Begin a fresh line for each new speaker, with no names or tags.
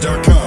News.com.